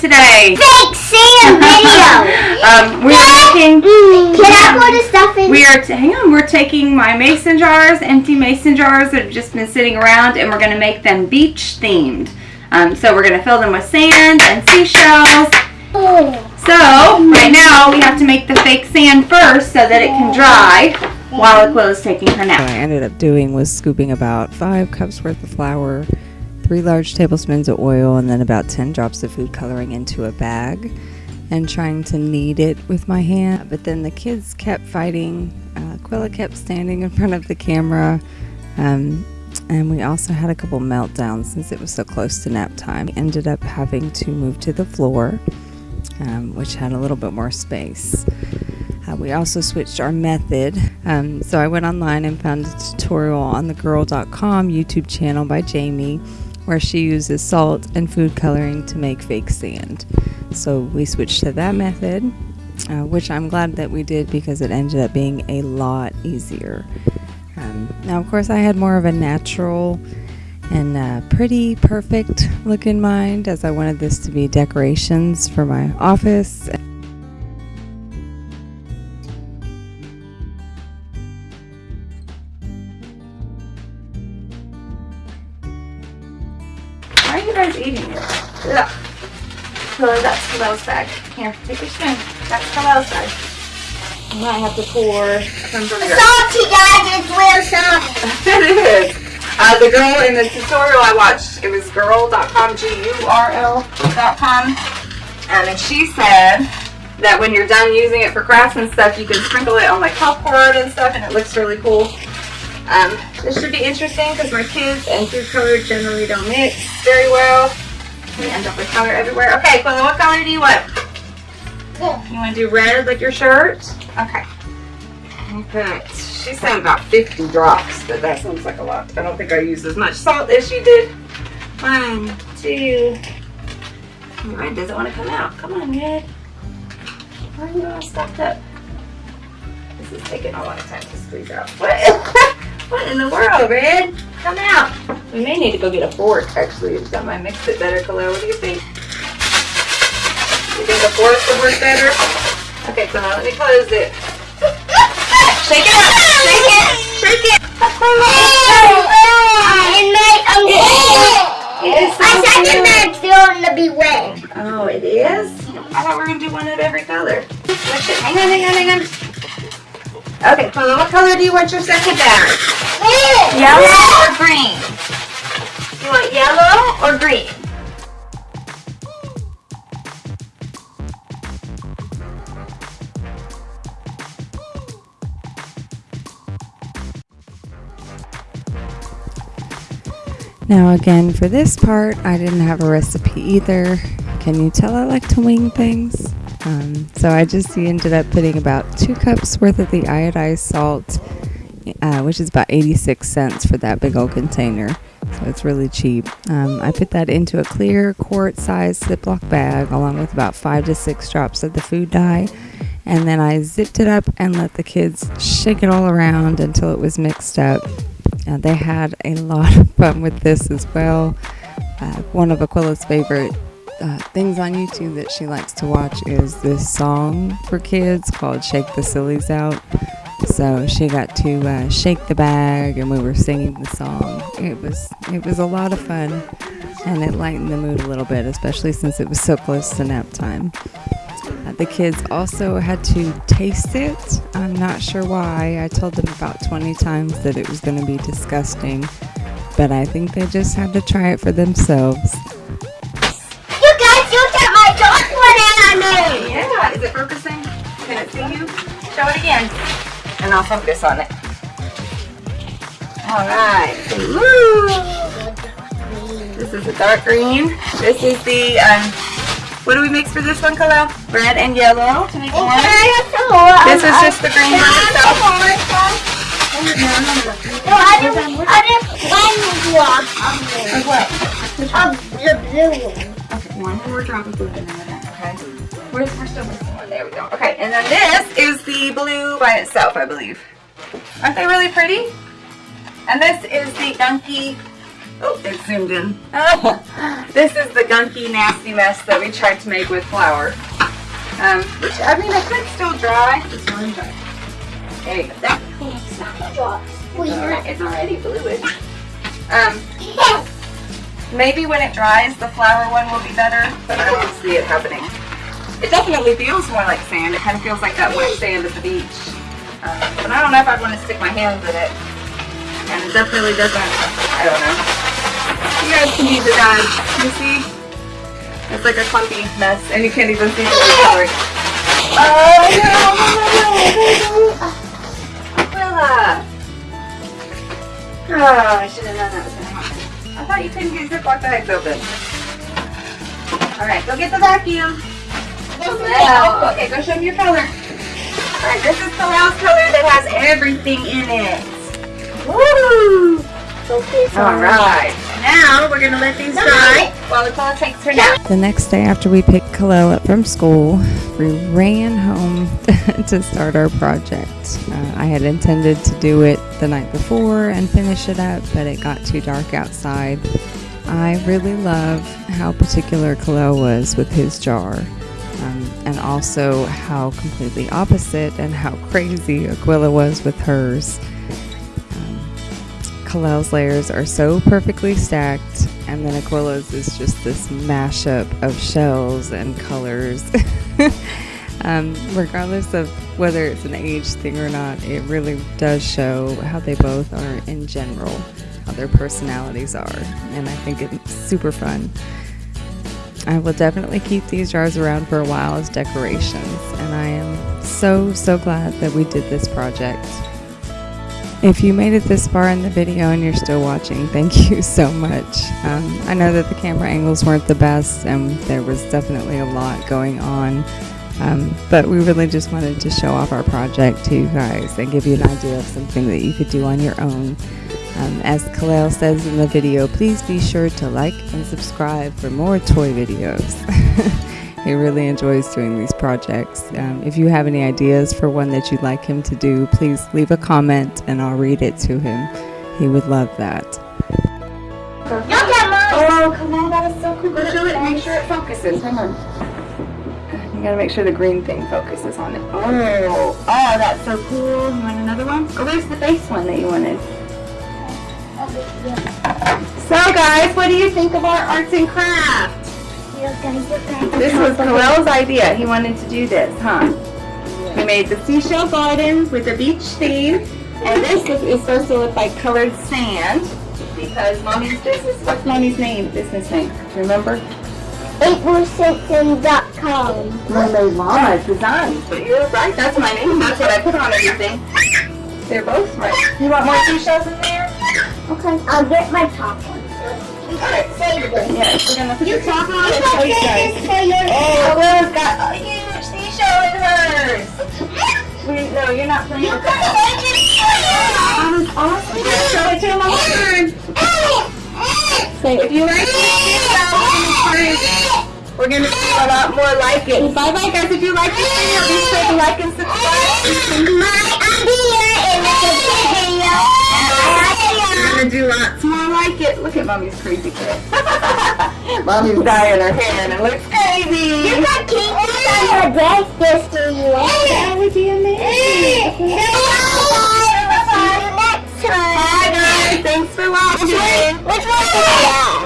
doing today? Fake Sam video. um, we are making. Can I put the stuff in? We are. hang on. We're taking my mason jars, empty mason jars that have just been sitting around, and we're going to make them beach themed. Um, so we're going to fill them with sand and seashells. So right now we have to make the fake sand first so that it can dry while Aquila's taking her nap. What. I ended up doing was scooping about five cups worth of flour, three large tablespoons of oil, and then about 10 drops of food coloring into a bag and trying to knead it with my hand. But then the kids kept fighting. Uh, Aquila kept standing in front of the camera. Um, and we also had a couple meltdowns since it was so close to nap time. We ended up having to move to the floor, um, which had a little bit more space. Uh, we also switched our method. Um, so I went online and found a tutorial on the gurl.com YouTube channel by Jamie where she uses salt and food coloring to make fake sand. So we switched to that method, uh, which I'm glad that we did because it ended up being a lot easier. Um, now, of course, I had more of a natural and uh, pretty perfect look in mind as I wanted this to be decorations for my office That's Khalil's bag. Here, take your spoon. That's Khalil's bag. I might have to pour some Salty guys, it's real salty. it is. Uh, the girl in the tutorial I watched, it was gurl.com, G-U-R-L.com, um, and she said that when you're done using it for crafts and stuff, you can sprinkle it on like popcorn and stuff, and it looks really cool. Um, this should be interesting because my kids and food color generally don't mix very well. We end up with color everywhere. Okay, Quilla, what color do you want? You want to do red like your shirt? Okay. Okay. She said about 50 drops, but that sounds like a lot. I don't think I used as much salt as she did. One, two. Red doesn't want to come out. Come on, Red. Why are you all stuffed up? This is taking a long time to squeeze out. What? what in the world, Red? Come out. We may need to go get a fork, actually. It's got my mix it better, Khalil. What do you think? You think a fork would work better? Okay, so now let me close it. Shake it up. Shake it. Shake it. And my uncle. It is My so second good. bag's still to be wet. Oh, it is? I thought we were going to do one of every color. Oh, hang on, hang on, hang on. Okay, Chloe, what color do you want your second bag? Yellow or green? You want yellow or green? Now again, for this part, I didn't have a recipe either. Can you tell I like to wing things? Um, so I just ended up putting about two cups worth of the iodized salt, uh, which is about 86 cents for that big old container. So it's really cheap. Um, I put that into a clear quart-sized Ziploc bag along with about five to six drops of the food dye. And then I zipped it up and let the kids shake it all around until it was mixed up. Uh, they had a lot of fun with this as well. Uh, one of Aquila's favorite uh, things on YouTube that she likes to watch is this song for kids called Shake the Sillies Out. So she got to uh, shake the bag and we were singing the song. It was it was a lot of fun and it lightened the mood a little bit, especially since it was so close to nap time. Uh, the kids also had to taste it. I'm not sure why. I told them about 20 times that it was going to be disgusting, but I think they just had to try it for themselves. You guys look at my chocolate I made. Yeah, is it focusing? Can it see you? Show it again. And I'll focus on it. All right. Woo! This is the dark green. This is the, um, what do we mix for this one, Khalil? Red and yellow to make one. This is just the green by itself. No, I didn't, I didn't one drop Of what? of the blue one. Okay, one more drop of blue in there, okay? We're, we're still missing one. There we go. Okay, and then this is the blue by itself, I believe. Aren't they really pretty? And this is the Gunky. Oh, it zoomed in. this is the gunky, nasty mess that we tried to make with flour. Um, which, I mean, it could still dry. It's already dry. There you go. That, It's not it's, already, it's already fluid. Um, maybe when it dries, the flour one will be better, but I don't see it happening. It definitely feels more like sand. It kind of feels like that wet sand at the beach. Um, but I don't know if I'd want to stick my hands in it. And it definitely doesn't, I don't know. You guys can use it guys. You see? It's like a clumpy mess, and you can't even see the color. Oh no! Aquila! Oh, I should have known that thought you couldn't get Ziploc bags open. Alright, go get the vacuum. Well, okay, go show me your color. Alright, this is the last color that has everything in it. Woo! Alright, now we're gonna let these dry while Aquila takes her nap. The next day after we picked Kalel up from school, we ran home to start our project. Uh, I had intended to do it the night before and finish it up, but it got too dark outside. I really love how particular Kalel was with his jar, um, and also how completely opposite and how crazy Aquila was with hers. Kalel's layers are so perfectly stacked, and then Aquila's is just this mashup of shells and colors. um, regardless of whether it's an age thing or not, it really does show how they both are in general, how their personalities are, and I think it's super fun. I will definitely keep these jars around for a while as decorations, and I am so, so glad that we did this project. If you made it this far in the video and you're still watching, thank you so much. Um, I know that the camera angles weren't the best and there was definitely a lot going on, um, but we really just wanted to show off our project to you guys and give you an idea of something that you could do on your own. Um, as Kalel says in the video, please be sure to like and subscribe for more toy videos. he really enjoys doing these projects. Um, if you have any ideas for one that you'd like him to do, please leave a comment and I'll read it to him. He would love that. Look at mine. Oh, come on, that is so cool. Go show it make sure it focuses. Hang on. You gotta make sure the green thing focuses on it. Oh, oh, that's so cool. You want another one? Oh, there's the base one that you wanted. So, guys, what do you think of our arts and crafts? This was Kalel's idea. He wanted to do this, huh? We made the seashell garden with a beach theme. And this is, is supposed to look like colored sand. Because mommy's business, what's mommy's name, business name? Remember? AprilSimpson.com. Mermaid Mama Designs. But you're right, that's my name. That's what I put on everything. They're both right. You want more seashells in there? Okay. I'll get my top one. Alright. This. Yes, we're gonna put You the top on and show you guys. this for your Oh, Will's got a huge seashell in hers. No, you're not playing You with that. Awesome. Show it to him on the turn. Say, if you like this we're gonna do a lot more like it. Bye bye guys. If you like this video, be sure to like and subscribe. My idea is a video. I like it. We're gonna do lots more like it. Look at mommy's crazy kid. mommy's dyeing her hair and it looks crazy. You got kinkies on your this to you. That would be amazing. You next time. Bye guys. Thanks for watching. Which one is it?